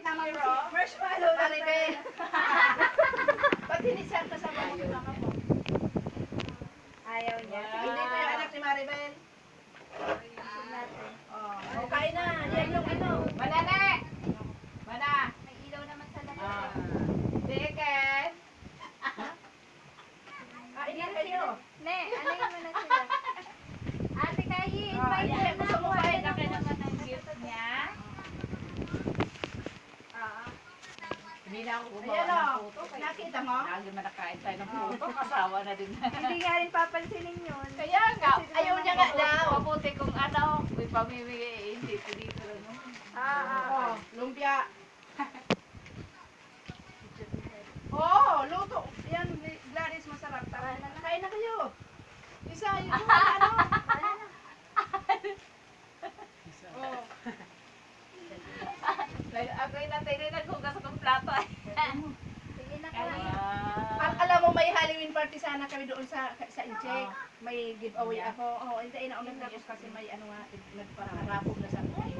Zero. Marshmallow lang Maribel. tayo. Ba't hinisan kasama mo yung mga mo? Ayaw niya. Hindi ko yung anak ni Maribel. Natin. Oh, kain na. Yan yung ano. Manane! Mana! May ilaw naman sa labas. Ah. Chicken! Kain na kayo. Ne, ano yung muna sila? Ate Kayi, Ah, invite yan. them na Gusto mo ako. kain? Ano Laki naman naman ang gift niya? Ah. Hindi na ako gumawa Ayan ng o. puto. Kaya Nakita mo? lagi man nakain tayo ng puto. Kasawa na din. Hindi nga rin papansinin yun. Kaya nga, Kasi ayaw naman niya nga ako- daw. Mabuti kung ano, may pamimigay, eh, hindi ko dito lang. no? Ah, ah, Oh, lumpia. Oh, luto. Yan, Gladys, masarap. Tara na. Kain na kayo. Isa, yun yung ano. Oh. Like, ako yung natay na naghugas akong plato. eh. Sige na Ay, kayo. Al alam mo, may Halloween party sana kami doon sa sa Incheck. May giveaway ako. Oh, hindi na tapos kasi may ano nga, nagpararapog na sa akin.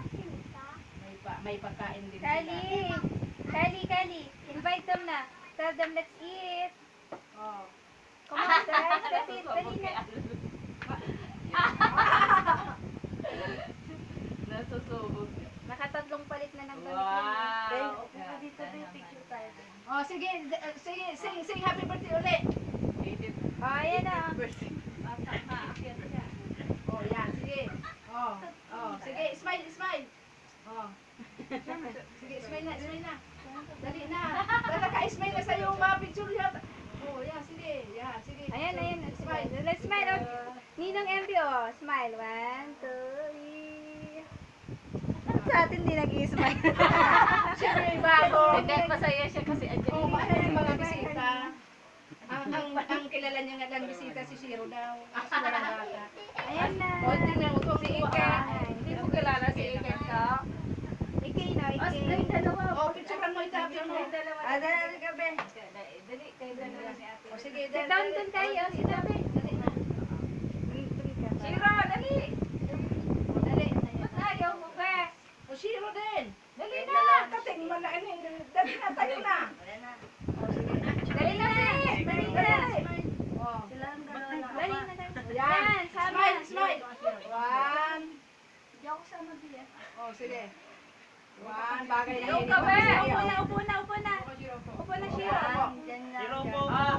May, pa, may pagkain din Kali, Kali, invite them na. Tell them let's eat. Oh. Come on, guys, let's eat. Dali na. Nasusubog. Nakatatlong palit na ng damit Wow. ninyo. Dahil, Yeah, dito tayo tama. picture tayo. Oh, sige, d- uh, sige, sing, sing happy birthday ulit. Edit. Oh, ayan na. Bata ka, akyat siya. Oh, yan, sige. Oh, oh, sige, smile, smile. Oh. Sige, smile na, smile na. Dali na. Dala ka, smile na sa'yo mga picture yata. Oh, yan, sige. Yan, sige. Ayan, ayan. Smile. Let's smile. Oh. Ninong MV, oh. Smile. One, two, three. Sa atin di nag-i-smile? Siyempre, bago. Hindi, masaya siya kasi andyan Oh, yung mahal yung mga bisita. Ang, ang, ang kilala niya nga lang bisita si Shiro daw. Kasi walang bata. Ayan na. Oh, tingnan mo. Si Ika. Kilala si Iken ka? Ikay na, ikay. Oh, picturean mo. Picture mo. Ah, dali ka, be. Dali, kayo dalawa ni ate. Oh, sige, Sit down dun kayo. Sit down. Dali na. Shiro, dali! Oh, dali. Ba't ayaw mo ba? O, Shiro din. Dali na! na. Kating mo na. ano, Dali na, tayo na. Oh. Dali na, be. Dali na. Oh. Dali na, dali. Yan. Smile, smile. One. Di ako sama, be. Oh, sige. One. Bagay na Yung kape. Upo na, upo na, upo na. Upo na, Opo, Shiro. opo. Shiro po. Ah.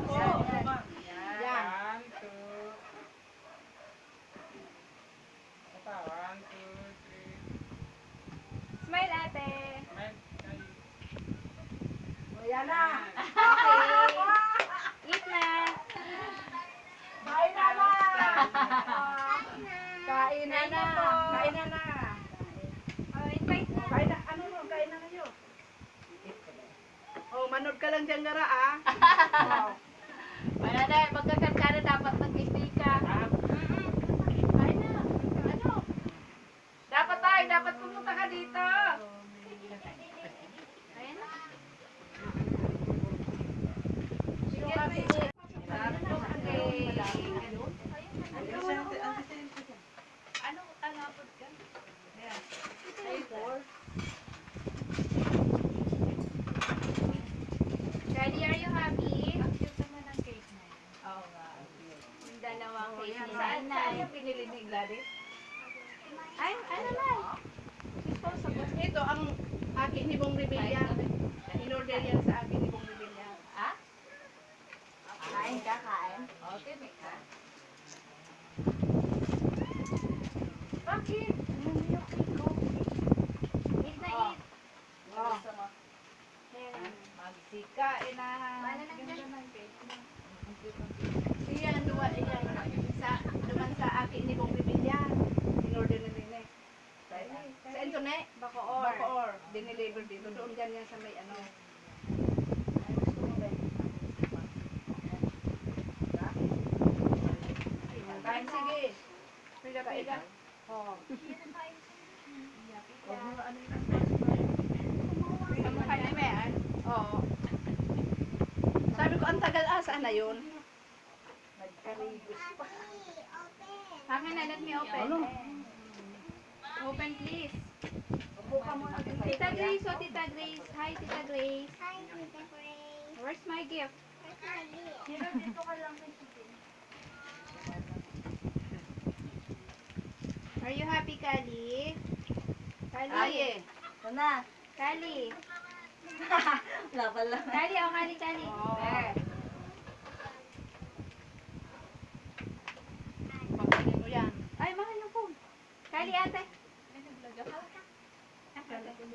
Yan. One, two. Ito, one, two, three. Smile, ate. O, yan na. Eat na. Kain na na. Kain na na. Kain na na. Oh, invite na. Kain na. Ano no? Kain na kayo. Oh, manood ka lang dyan, Gara, ah. Oh. Wala na, magkakanta na dapat mag-stay ka. Kain na. Ano? Dapat tayo, dapat pumunta ka dito. Ayan na. Yung kape. Ano, ano, ka? Daddy, are you happy? Ang cute naman ng cake na yan. Oo nga. Yung cake ni Saan, saan yung binili ni Gladys? Ay, ano naman? Disposable. Ito ang akin ni Bong Rebilla. In-order yan sa akin ni Bong Rebilla. Ah? Kain ka, kain. O, tinik ka. Bakit? Eat na eat. Oh. Gusto mo? Ayan. Magsikain na. Wala na Ganda dyan. ng cake. Ang cute ng cake. Siya ang duwa yan. Sa, duman sa akin ni Bong Rebilla. In-order na din eh. Sa internet. Bacoor. Bacoor. Dineliver dito. Doon ganyan sa may ano. Kain sige. Oh. Ni Mean. Oo. Sabi ko, ang tagal asa na yun. Akin na, let me open. Open please. Tita Grace, oh, Tita Grace. Hi, Tita Grace. Hi, Tita Gray. Where's my gift? Where's my gift? Dito ka lang. Are you happy, Kali? Kali. Ay eh. Ito na. Kali. Wala pala. Kali, oh, Kali, Kali. Oo. There. Pagkain mo yan. Ay, mahal yung phone. Kali, ate.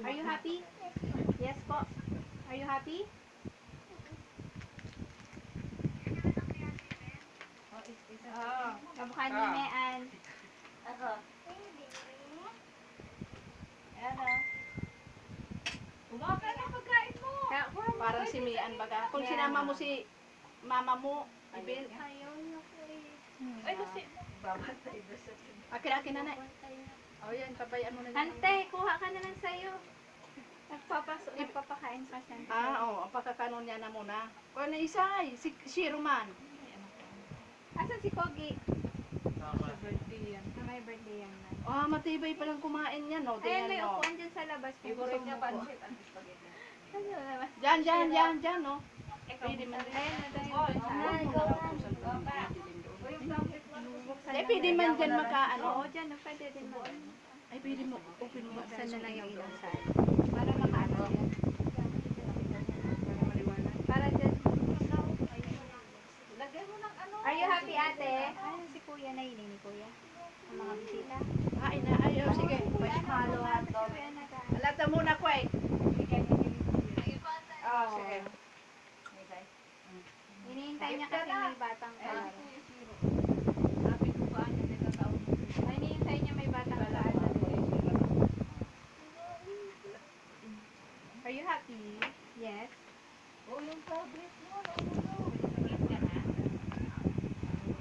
Are you happy? Yes po. Are you happy? Oo. Kamukha ni Ah. Mean. Ako. Ayan o. Umaka na pagkain mo. Parang si Mian baga. Kung sinama mo si mama mo, ibin. Ay, kasi. Akin-akin na na. O yan, pabayaan mo na. Ante, kuha ka na lang sa'yo. Nagpapaso, nagpapakain pa siya. Ah, oo. Oh, pagkakanon niya na muna. Kung na isa ay, si Shiro man. Asan si Kogi? Tama. Na may birthday yan man. Ah, matibay palang kumain niya, no? Ayan, Tingnan may mo. upuan dyan sa labas. Favorite gusto niya mo po. pansit ang spaghetti. Diyan, diyan, diyan, diyan, no? Pwede man din. Ayan, na tayo. Oh, Ah, ikaw na. O, yung pansit mo. Eh, pwede man dyan maka, ano? Oo, dyan. no, Pwede din mo. Ay, pwede mo. Open mo. Buksan na lang yung ilang side. Para makaano. Para dyan. Lagay mo ng ano. Are you happy, ate? Ayun si kuya na yun, ni kuya. Ang mga bisita. Ay, na, ayaw, sige. Halo hotdog. Alata muna, Kway. Oo. Sige. Hinihintay niya kasi may batang kalaro. Sabi ko ba, ano din ang taon. Ay, hinihintay niya may batang kalaro. Are you happy? Yes. Oh, yung favorite mo. no, no, no. Eat ka na. Kaya, Bray, kain. Sige, kain na kayo. Hindi lagay. Kasi binitbit mo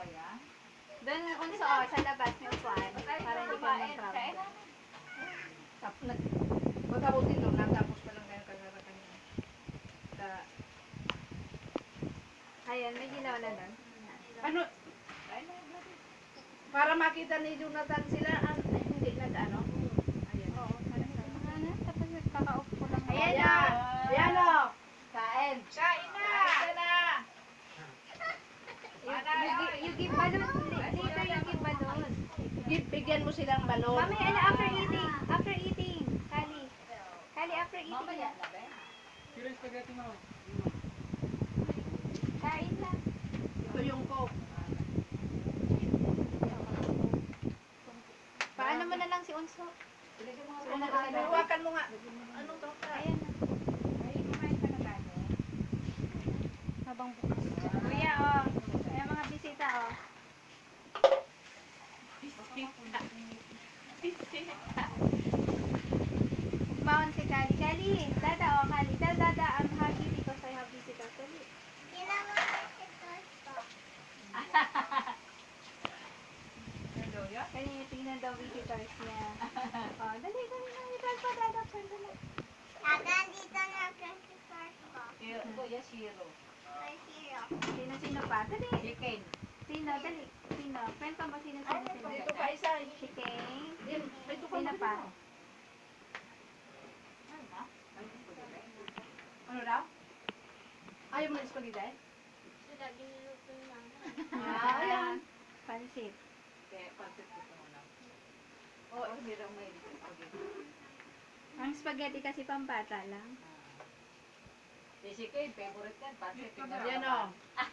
pa yan. Doon unso, oh, sa labas upuan. Kain Para hindi ka kumain. Kain mag-crowd. na. Tap, nag, pagkabuti doon, natapos pa lang kayo kagara kanina. Sa, Ayan, may ginawa na doon. ano, Kain na. bloody. Para makita ni Jonathan sila, ay, hindi nag, ano? Ayan. Oo, mga Tapos nagkaka-off ko lang. Ayan na! Ayan o! Kain! Kain na. Kain na. You, you, gi- you give balloon. Later you give balloon. Give, bigyan mo silang balon. Mami, ano, after eating. After eating. Kali. Kali, after eating. Mamaya yung spaghetti mo? Kain lang. Ito yung coke. Paano mo na lang si Unso? Ano, ano, hawakan mo nga. Anong to? Ayan na. Ay, kumain ka na tayo. Habang bukas. Kuya, oh. Ayan mga bisita, oh. Maon si Kali. Kali, dada, oh, Kali. Tell dada, I'm happy because I have visitors. Dali. Ginawa ko si Tosto. Hello, ya. Kani, tingnan daw visitors niya. Oh, dali, dali, dali. Dali pa, dada, pa, dali. Taga dito na kasi first ko. Shiro. Kuya Shiro. May zero. Pa? Dali. Chicken. Sino, dali. Sino? Kwento mo, sino, sino, sino. Dito pa isa. Chicken. Din, Ito ka Sino pa? Ano daw? Ayaw mo ng spaghetti? Sila ginuluto lang. Ah, ayan. Pansit. Kaya pansit ko ito muna. Oh, hindi raw may spaghetti. Ang spaghetti kasi pambata lang. Si Chicken, favorite yan. Pansit. tingnan Yan o.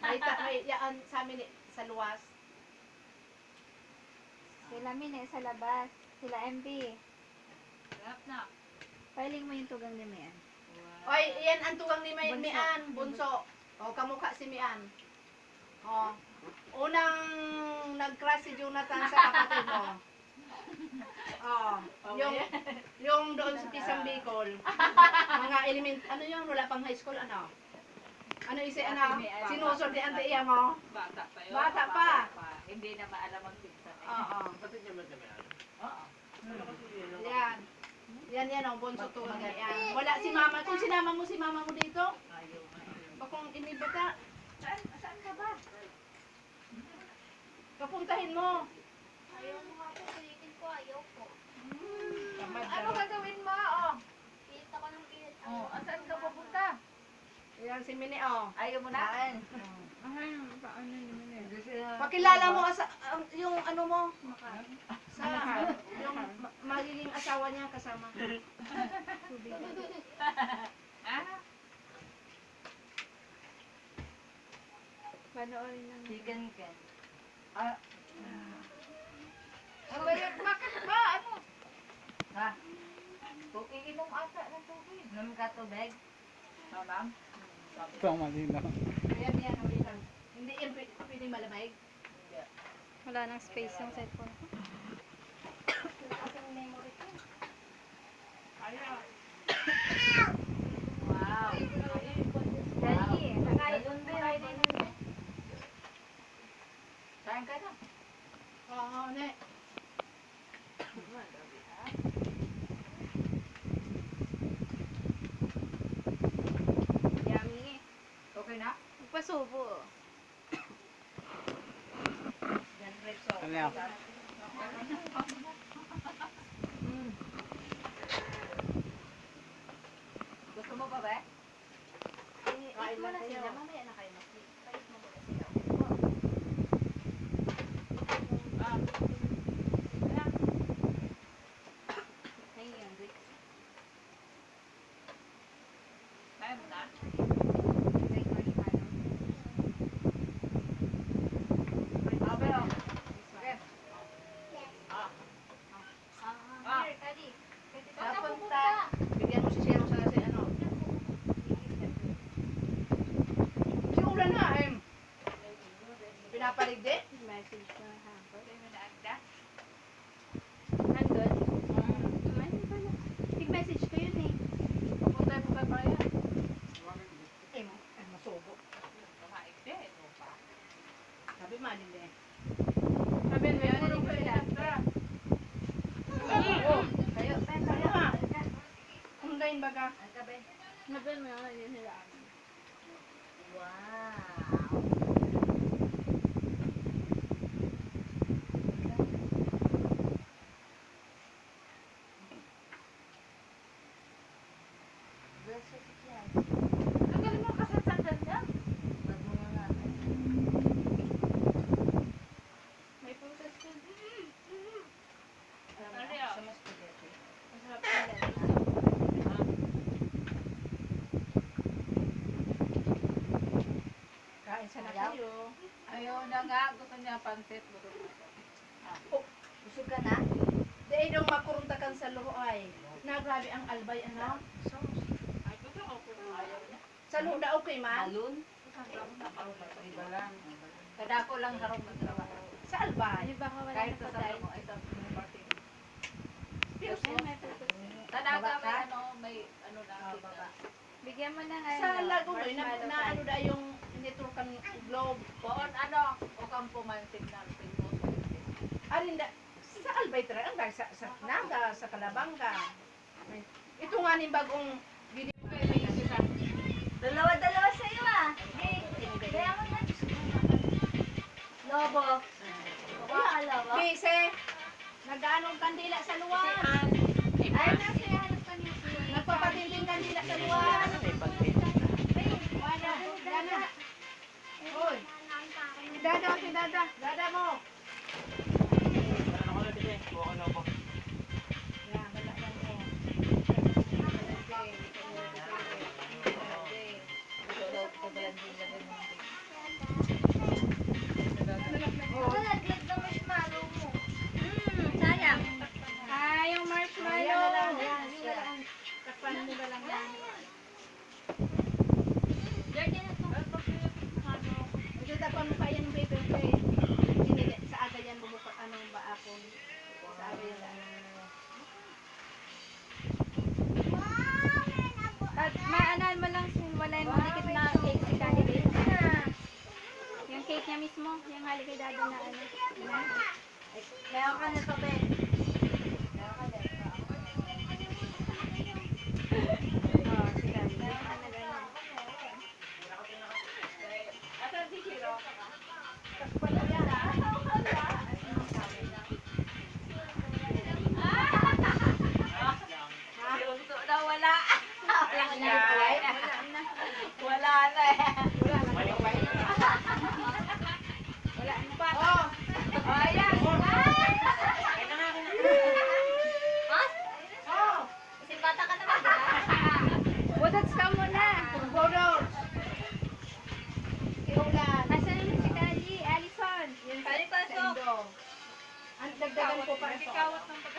May, ta- may yaan sa amin eh, sa luwas. Sila Mine sa labas. Sila MB. Sarap na. Pailing mo yung tugang ni Mian. Oy, yan ang tuwang ni May, Bunso. Mian, bunso. O, kamukha si Mian. O, unang nag-crush si Jonathan sa kapatid mo. O, yung, yung doon sa Pisang Bicol. Mga element, ano yun, wala pang high school, ano? Ano isi, ano? Sinusod ni Ante Iya mo? Bata pa yun. Bata pa. Hindi na maalam ang pinsan. eh. Oo. Kapatid niya ano? Oo. Yan. Yan yan ang bunso to. Yan. Wala si mama. Kung sinama mo si mama mo dito, bakong inibata. Saan, saan ka ba? Papuntahin mo. Ayaw mo nga po, ulitin ko, ayaw po. Ano gagawin mo? Oh. Pilit ako ng pilit. Oh, asan ka pupunta? Yan si Mini, oh. Ayaw mo na? Ay, paano naman eh. Pakilala mo asa, ang- yung ano mo. Sa, yung ma- magiging asawa niya kasama. Panoorin lang. Chicken can. Bakit ba? Ano? Ha? Kung iinom ata ng tubig. Inom ka tubig? No, ma'am? Ito ang malinaw. Ayan, yan, huli lang. Hindi yan pwede, malamig. Wala nang space yung cellphone. Wow. Dali, Kakain doon din. Saan ka na? Oo, ne. Yummy. Okay Rex. Ano yan? Gusto mo pa ba? Kain mo na sila. Mamaya na kayo. Kain mo muna sila. Ayun, Rick. Kaya mo na? Rick Marshmallow. Okay, oh. Okay. Ah, Ah. here, Daddy. Papunta. Bigyan mo si Shero sa si ano. Si Ulan na, eh. Pinapaligdi? Message na ha. Okay mo na, Agda? Nandun? Ay, pala. Tig-message ko yun eh. Papunta po kayo pa yan. Eh, ay, masubo. Kumain din. Ito pa. Sabi maligdi. Sabi mo yun, hindi ko sila. Oh, kayo, kayo ha. Undain baga. Ang kabe? Sabi mo yun, hindi sila. Wow. Ang galing mo kasatsagan niya. May process ko. Ano yun? Masarap sila. Kain sana Ayaw. kayo. Ayaw na nga. Gusto niya pansit. Busog ka na? Dahil nung makuruntakan sa luho ay, nagrabe ang albay, ano? Sa luho na okay man? Balon? Iba lang. Kada ko lang harong magtrabaho. Sa albay. Kahit na sa sabi mo, ito party. Pero Ay, may ano, may ano na. Ah. Bigyan mo na nga. Sa ano, Lagunoy, na, na ano da yung networkan globe. Poon ano, o kang pumansin na tingko. Arin da, sa albay tra, ang dahil sa, sa Naga, sa Kalabanga. May- Ito nga ning bagong video kay may isa. Dalawa-dalawa sa'yo ah. Kaya mo na. Lobo. Makakalawa. Bise, nag-aanong kandila sa luwan. Ay, nasa hanap ka niya. Nagpapatinding kandila sa luwan. Wala. Dada. Hoy, Dada, si Dada. Dada mo. Nalaglag na marshmallow mo. Hmm, sayang. Ah, yung marshmallow. Ayan na lang, yan. Takpan mo ba lang yan? Ito mo kaya ng paper sa aga yan bumuka, anong ba ako. Sa aga yan. At maanan mo lang wala yung dikit maliit niya mismo, yung haligay dado na ano. Meron ka na papel. Meron ka na. Wala. Wala. Wala. Dagdagan ko pa. Nagkikawat ng pag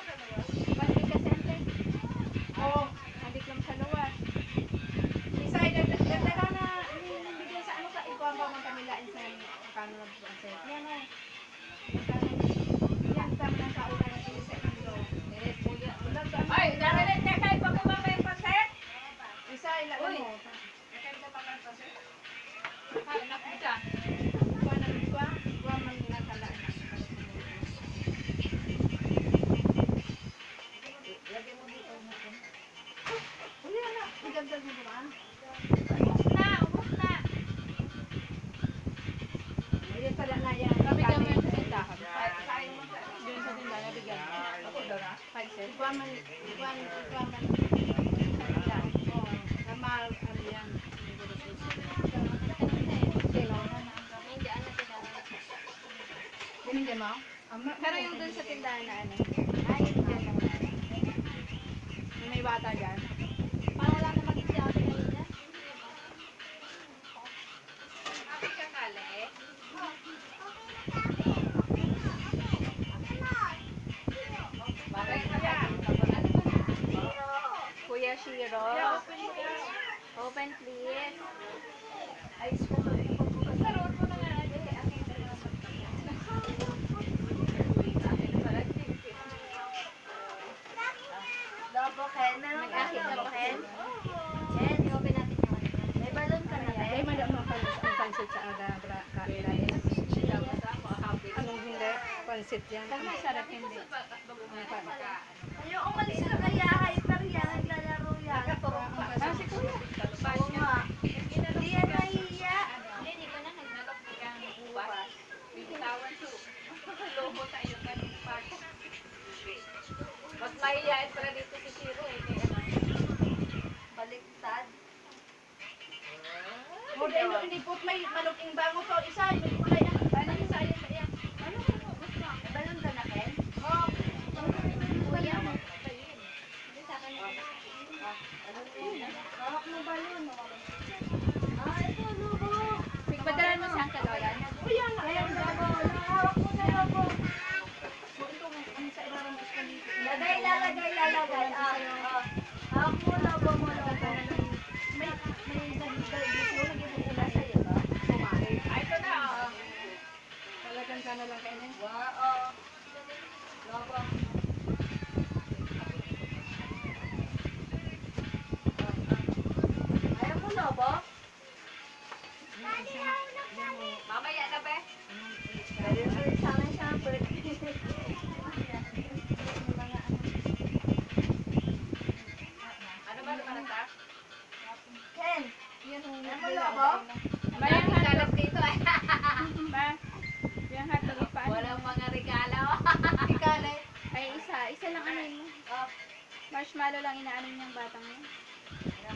Ano? mo? Pero yung dun sa tindahan na ano? Ay, yun. May bata dyan. Pansit yan. Ang masarap hindi. Ayaw umalis na kaya, hyper yan, naglalaro yan. Ah, si Kuya. Hindi yan nahiya. Hindi ko na naglalapiyang buwas. Bitawan to. Lobo tayo kanil pa. Mas dito si Shiro eh. Baliktad. Modelo, hindi po may maluking bango to. Isa, may siyang kalolan. Kuya nga, ayan na mo. Nakawak mo na ako. Lagay, lalagay, lalagay. Ah, ah. na ako mo. May, may nagigil mo, nagigil mo na sa'yo ba? Ah, na. Ah. Talagang ka lang.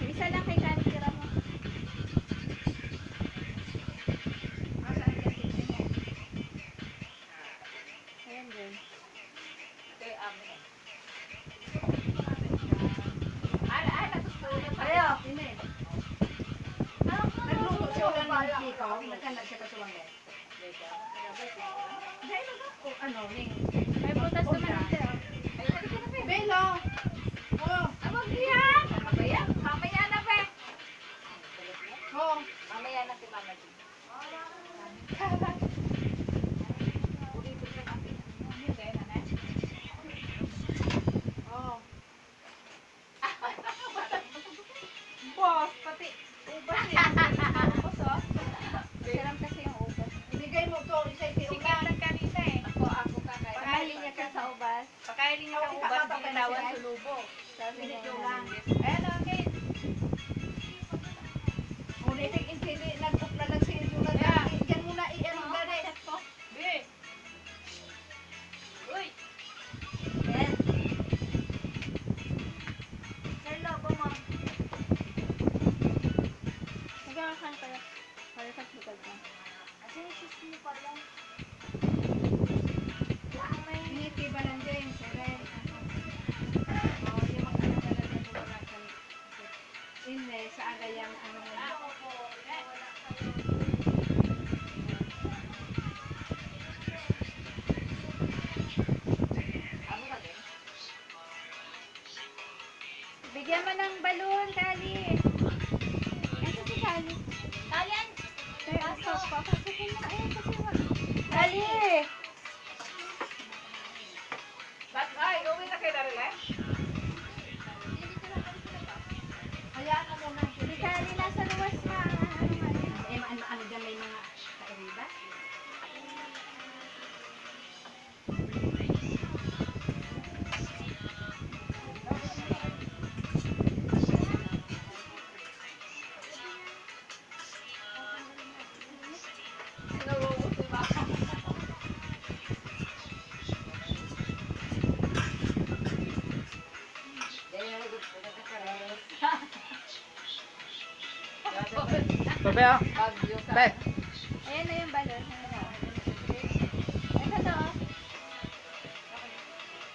Isa lang kay rin yung ubat, binawan sa lubo. Sabi ni Jolan. Tobe ah. Tobe. Ayan na yung balon. Ito to.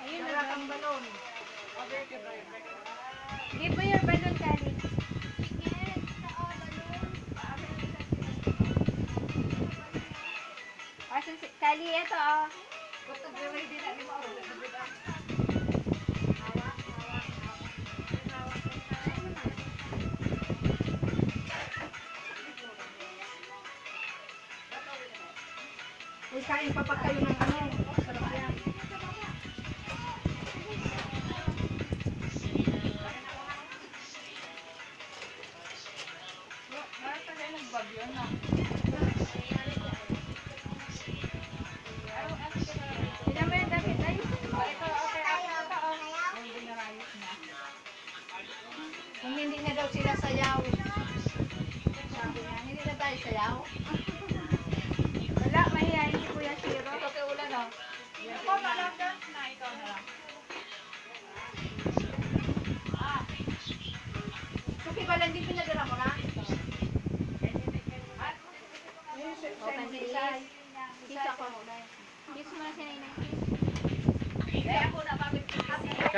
Ayun na ang balon. Give me your balon, Kali. Kali, ito oh. Gusto ko ready na. 小圆呢？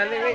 Cadê?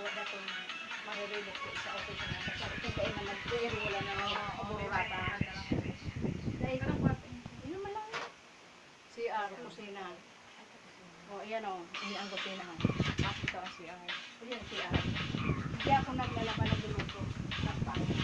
tawag ato na mahiribok ko sa office na kasi ito kayo na mag-query wala na mga obura pa dahil yun naman lang. CR kusina o ayan o. Hindi ang kusina kasi ito ang CR o yan CR hindi ako naglalaban ng duluto ng pangit